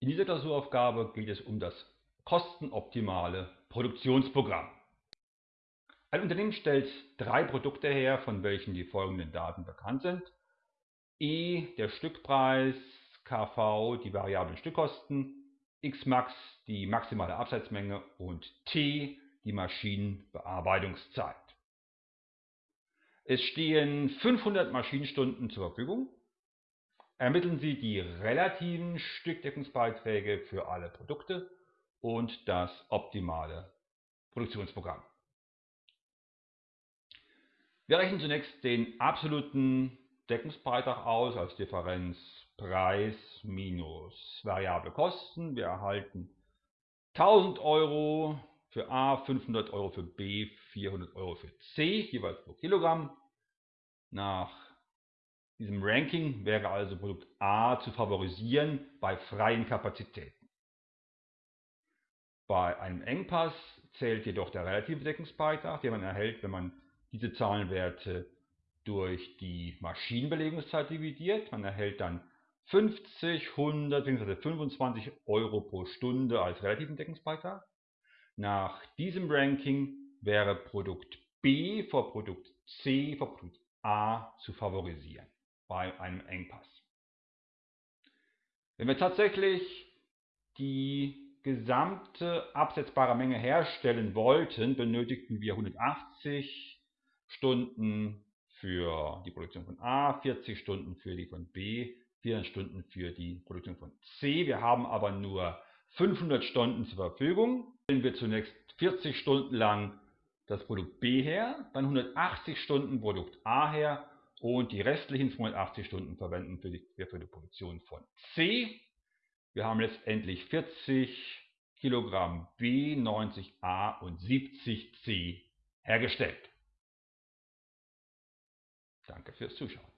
In dieser Klausuraufgabe geht es um das kostenoptimale Produktionsprogramm. Ein Unternehmen stellt drei Produkte her, von welchen die folgenden Daten bekannt sind. E der Stückpreis, KV die variablen Stückkosten, Xmax die maximale Absatzmenge und T die Maschinenbearbeitungszeit. Es stehen 500 Maschinenstunden zur Verfügung. Ermitteln Sie die relativen Stückdeckungsbeiträge für alle Produkte und das optimale Produktionsprogramm. Wir rechnen zunächst den absoluten Deckungsbeitrag aus als Differenz Preis minus variable Kosten. Wir erhalten 1000 Euro für A, 500 Euro für B, 400 Euro für C, jeweils pro Kilogramm. Nach diesem Ranking wäre also Produkt A zu favorisieren bei freien Kapazitäten. Bei einem Engpass zählt jedoch der relative Deckungsbeitrag, den man erhält, wenn man diese Zahlenwerte durch die Maschinenbelegungszeit dividiert. Man erhält dann 50, 100 bzw. 25 Euro pro Stunde als relativen Deckungsbeitrag. Nach diesem Ranking wäre Produkt B vor Produkt C vor Produkt A zu favorisieren bei einem Engpass. Wenn wir tatsächlich die gesamte absetzbare Menge herstellen wollten, benötigten wir 180 Stunden für die Produktion von A, 40 Stunden für die von B, 400 Stunden für die Produktion von C. Wir haben aber nur 500 Stunden zur Verfügung. Stellen wir zunächst 40 Stunden lang das Produkt B her, dann 180 Stunden Produkt A her und die restlichen 280 Stunden verwenden für die, für die Produktion von C. Wir haben letztendlich 40 Kilogramm B, 90 A und 70 C hergestellt. Danke fürs Zuschauen.